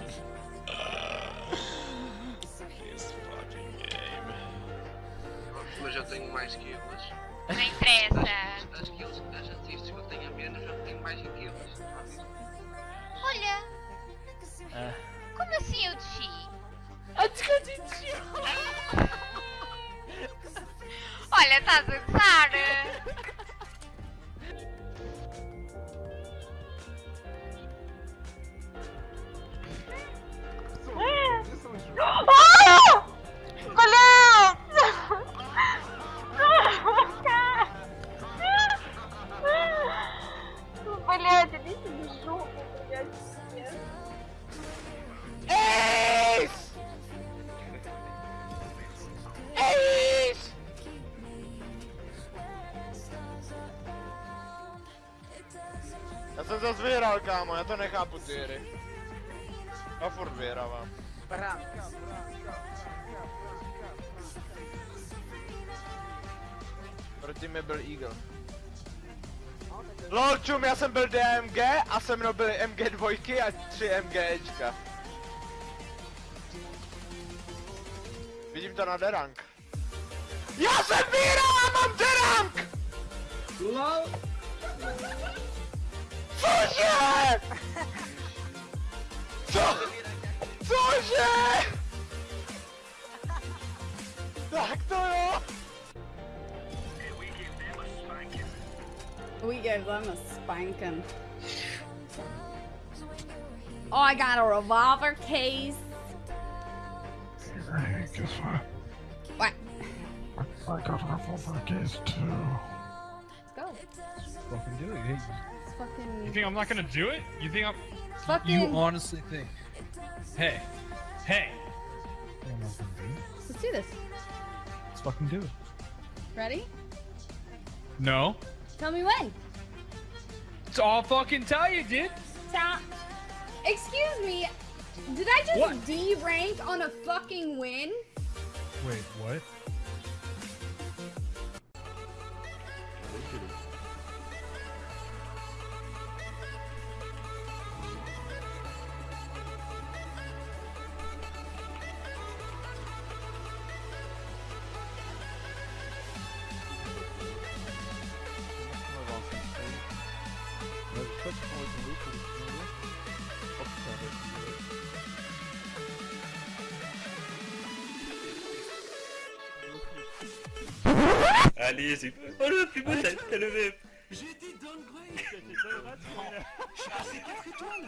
Mas. Eu já tenho mais kills. Não interessa. As, as kills, as eu tenho a menos, eu tenho mais kills. Olha! Ah. Como assim eu desci? Ah, desci! Olha, estás a gozar! Já jsem zase vyhrál, kámo, já to nechápu ty hry. Já furt vyhrávám. Proti mě byl Eagle. LOL čum, já jsem byl DMG a se mnou byly MG2 a 3 MGčka. Vidím to na derank. Já jsem vyhrál a mám derank! LOL! Cože? Co? Cože? Tak to jo! We gave them a spanking. Oh, I got a revolver case. Hey, guess what? What? I got a revolver case too. Let's go. Fucking do it. Hey, Let's fucking. you think I'm not gonna do it? You think I'm? fucking. You honestly think? Hey, hey. I'm not gonna do it. Let's do this. Let's fucking do it. Ready? No. Tell me when. It's I'll fucking tell you, dude. Sound. Excuse me. Did I just What? derank on a fucking win? Wait, what? Allez, c'est Oh le plus beau, t'as le même J'ai été downgrade. Je suis assez 4 étoiles